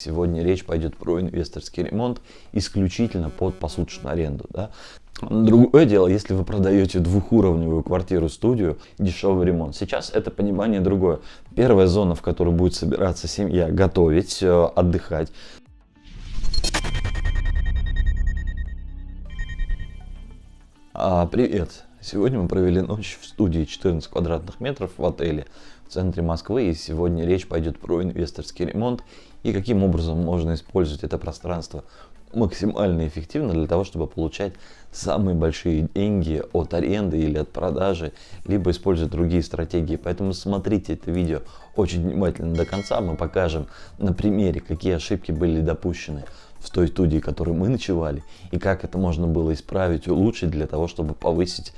Сегодня речь пойдет про инвесторский ремонт исключительно под посуточную аренду. Да? Другое дело, если вы продаете двухуровневую квартиру-студию, дешевый ремонт. Сейчас это понимание другое. Первая зона, в которой будет собираться семья, готовить, э, отдыхать. А, привет! Сегодня мы провели ночь в студии 14 квадратных метров в отеле в центре Москвы. И сегодня речь пойдет про инвесторский ремонт и каким образом можно использовать это пространство максимально эффективно для того, чтобы получать самые большие деньги от аренды или от продажи, либо использовать другие стратегии. Поэтому смотрите это видео очень внимательно до конца. Мы покажем на примере, какие ошибки были допущены в той студии, в которой мы ночевали, и как это можно было исправить, улучшить для того, чтобы повысить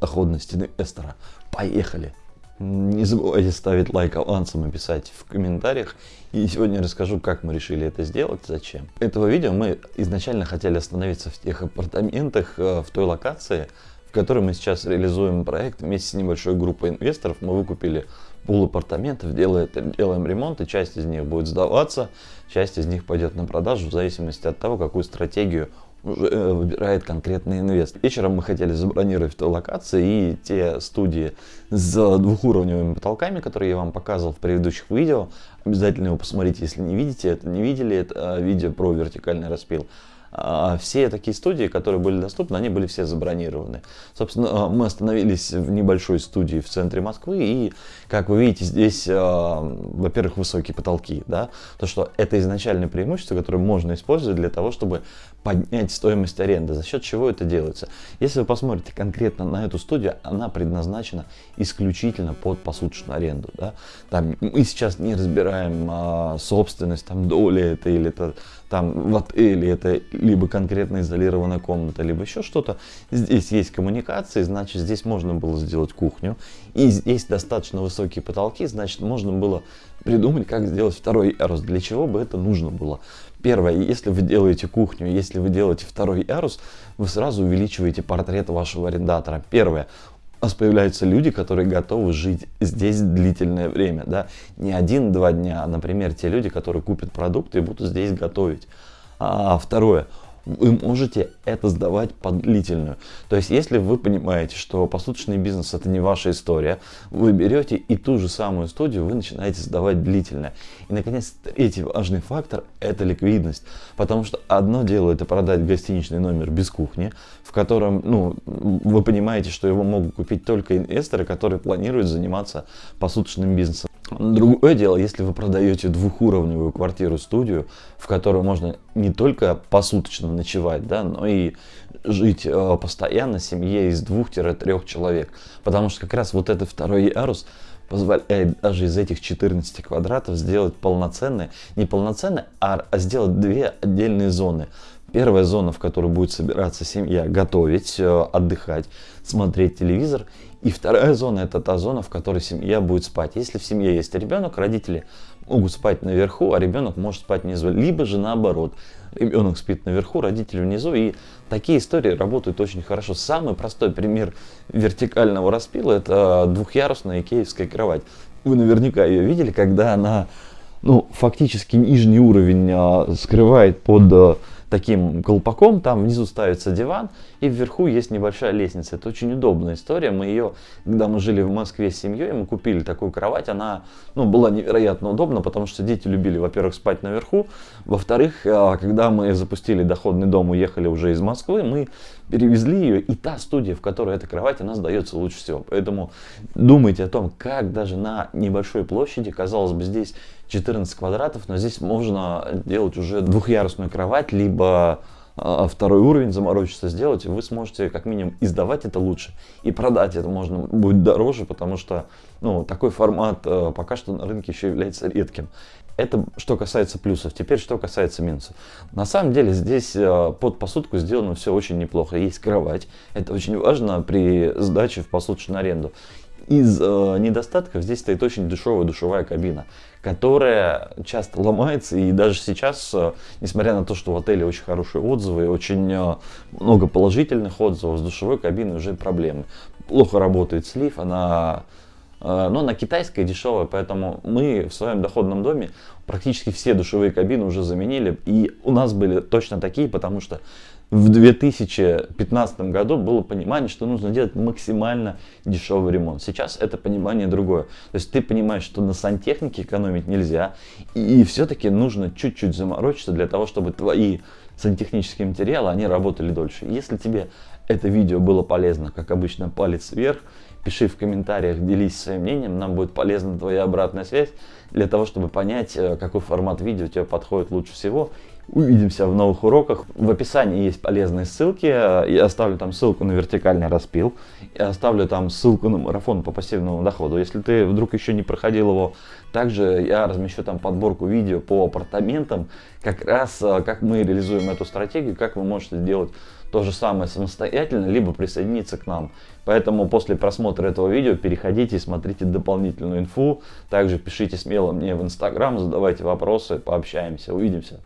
доходность инвестора. Поехали! Не забывайте ставить лайк авансом и писать в комментариях. И сегодня расскажу, как мы решили это сделать, зачем. Этого видео мы изначально хотели остановиться в тех апартаментах, э, в той локации, в которой мы сейчас реализуем проект вместе с небольшой группой инвесторов. Мы выкупили пол апартаментов, делаем, делаем ремонт, и часть из них будет сдаваться, часть из них пойдет на продажу в зависимости от того, какую стратегию выбирает конкретный инвестор. Вечером мы хотели забронировать локации и те студии с двухуровневыми потолками, которые я вам показывал в предыдущих видео. Обязательно его посмотрите, если не видите, это не видели, это видео про вертикальный распил. А все такие студии, которые были доступны, они были все забронированы. Собственно, мы остановились в небольшой студии в центре Москвы, и, как вы видите, здесь, а, во-первых, высокие потолки, да, то, что это изначальное преимущество, которое можно использовать для того, чтобы поднять стоимость аренды. За счет чего это делается? Если вы посмотрите конкретно на эту студию, она предназначена исключительно под посуточную аренду. Да? Там, мы сейчас не разбираем а, собственность, там, доли это или это там в отеле, это либо конкретно изолированная комната, либо еще что-то. Здесь есть коммуникации, значит здесь можно было сделать кухню. И здесь достаточно высокие потолки, значит можно было придумать, как сделать второй ярус. Для чего бы это нужно было? Первое, если вы делаете кухню, если вы делаете второй ярус, вы сразу увеличиваете портрет вашего арендатора. Первое, у нас появляются люди, которые готовы жить здесь длительное время, да, не один-два дня, а, например, те люди, которые купят продукты и будут здесь готовить. А второе, вы можете это сдавать под длительную. То есть, если вы понимаете, что посуточный бизнес это не ваша история, вы берете и ту же самую студию вы начинаете сдавать длительно. И, наконец, третий важный фактор это ликвидность. Потому что одно дело это продать гостиничный номер без кухни, в котором, ну, вы понимаете, что его могут купить только инвесторы, которые планируют заниматься посуточным бизнесом. Другое дело, если вы продаете двухуровневую квартиру-студию, в которой можно не только посуточно ночевать, да, но и жить э, постоянно семье из двух-трех человек. Потому что как раз вот этот второй ярус позволяет даже из этих 14 квадратов сделать полноценные, не полноценные, а, а сделать две отдельные зоны. Первая зона, в которой будет собираться семья, готовить, э, отдыхать, смотреть телевизор. И вторая зона это та зона, в которой семья будет спать. Если в семье есть ребенок, родители могут спать наверху, а ребенок может спать внизу. Либо же наоборот, ребенок спит наверху, родители внизу. И такие истории работают очень хорошо. Самый простой пример вертикального распила это двухъярусная икеевская кровать. Вы наверняка ее видели, когда она ну, фактически нижний уровень а, скрывает под а, таким колпаком, там внизу ставится диван и вверху есть небольшая лестница. Это очень удобная история. Мы ее, когда мы жили в Москве с семьей, мы купили такую кровать, она ну, была невероятно удобна, потому что дети любили, во-первых, спать наверху, во-вторых, а, когда мы запустили доходный дом, уехали уже из Москвы, мы перевезли ее, и та студия, в которой эта кровать, она сдается лучше всего. Поэтому думайте о том, как даже на небольшой площади, казалось бы, здесь 14 квадратов, но здесь можно делать уже двухъярусную кровать, либо а, второй уровень заморочиться сделать, и вы сможете как минимум издавать это лучше. И продать это можно будет дороже, потому что ну, такой формат э, пока что на рынке еще является редким. Это что касается плюсов. Теперь что касается минусов. На самом деле здесь э, под посудку сделано все очень неплохо. Есть кровать. Это очень важно при сдаче в посудочную аренду. Из э, недостатков здесь стоит очень дешевая душевая кабина, которая часто ломается. И даже сейчас, э, несмотря на то, что в отеле очень хорошие отзывы, очень э, много положительных отзывов, с душевой кабиной уже проблемы. Плохо работает слив, она Э, но на китайское дешевое, поэтому мы в своем доходном доме практически все душевые кабины уже заменили. И у нас были точно такие, потому что в 2015 году было понимание, что нужно делать максимально дешевый ремонт. Сейчас это понимание другое. То есть ты понимаешь, что на сантехнике экономить нельзя, и все-таки нужно чуть-чуть заморочиться для того, чтобы твои сантехнические материалы, они работали дольше. Если тебе это видео было полезно, как обычно, палец вверх, пиши в комментариях, делись своим мнением, нам будет полезна твоя обратная связь для того, чтобы понять, э, какой формат видео тебе подходит лучше всего Увидимся в новых уроках. В описании есть полезные ссылки. Я оставлю там ссылку на вертикальный распил. Я оставлю там ссылку на марафон по пассивному доходу. Если ты вдруг еще не проходил его, также я размещу там подборку видео по апартаментам. Как раз э, как мы реализуем эту стратегию, как вы можете сделать то же самое самостоятельно, либо присоединиться к нам. Поэтому после просмотра этого видео переходите и смотрите дополнительную инфу. Также пишите смело мне в инстаграм, задавайте вопросы, пообщаемся. Увидимся.